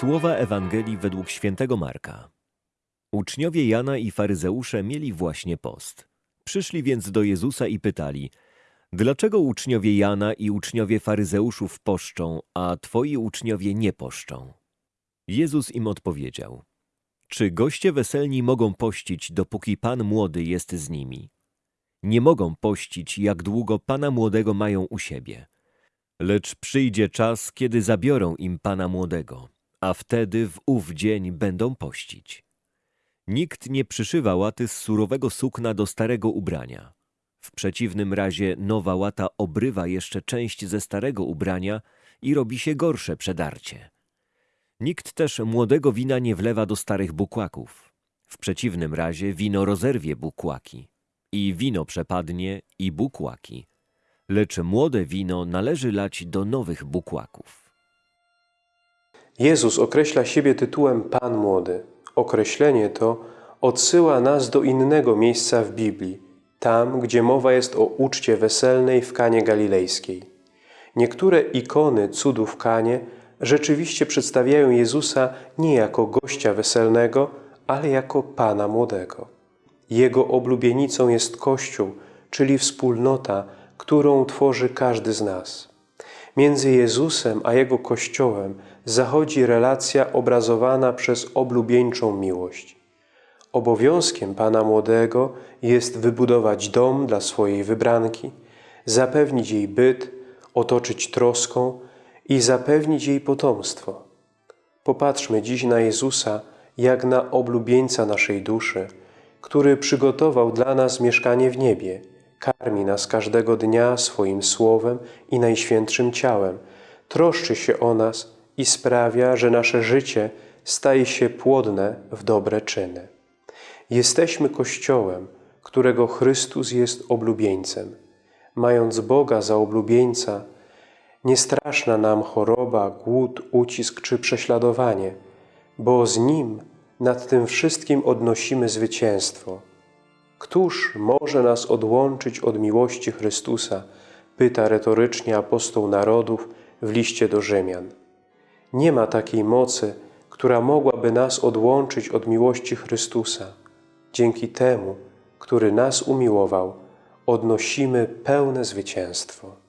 Słowa Ewangelii według świętego Marka. Uczniowie Jana i faryzeusze mieli właśnie post. Przyszli więc do Jezusa i pytali: Dlaczego uczniowie Jana i uczniowie faryzeuszów poszczą, a twoi uczniowie nie poszczą? Jezus im odpowiedział: Czy goście weselni mogą pościć, dopóki pan młody jest z nimi? Nie mogą pościć, jak długo pana młodego mają u siebie. Lecz przyjdzie czas, kiedy zabiorą im pana młodego, a wtedy w ów dzień będą pościć. Nikt nie przyszywa łaty z surowego sukna do starego ubrania. W przeciwnym razie nowa łata obrywa jeszcze część ze starego ubrania i robi się gorsze przedarcie. Nikt też młodego wina nie wlewa do starych bukłaków. W przeciwnym razie wino rozerwie bukłaki. I wino przepadnie, i bukłaki. Lecz młode wino należy lać do nowych bukłaków. Jezus określa siebie tytułem Pan Młody. Określenie to odsyła nas do innego miejsca w Biblii, tam, gdzie mowa jest o uczcie weselnej w Kanie Galilejskiej. Niektóre ikony cudów w Kanie rzeczywiście przedstawiają Jezusa nie jako gościa weselnego, ale jako Pana Młodego. Jego oblubienicą jest Kościół, czyli wspólnota, którą tworzy każdy z nas. Między Jezusem a Jego Kościołem zachodzi relacja obrazowana przez oblubieńczą miłość. Obowiązkiem Pana Młodego jest wybudować dom dla swojej wybranki, zapewnić jej byt, otoczyć troską i zapewnić jej potomstwo. Popatrzmy dziś na Jezusa jak na oblubieńca naszej duszy, który przygotował dla nas mieszkanie w niebie, karmi nas każdego dnia swoim słowem i najświętszym ciałem, troszczy się o nas i sprawia, że nasze życie staje się płodne w dobre czyny. Jesteśmy Kościołem, którego Chrystus jest oblubieńcem. Mając Boga za oblubieńca, nie straszna nam choroba, głód, ucisk czy prześladowanie, bo z Nim nad tym wszystkim odnosimy zwycięstwo. Któż może nas odłączyć od miłości Chrystusa? Pyta retorycznie apostoł narodów w liście do Rzymian. Nie ma takiej mocy, która mogłaby nas odłączyć od miłości Chrystusa. Dzięki temu, który nas umiłował, odnosimy pełne zwycięstwo.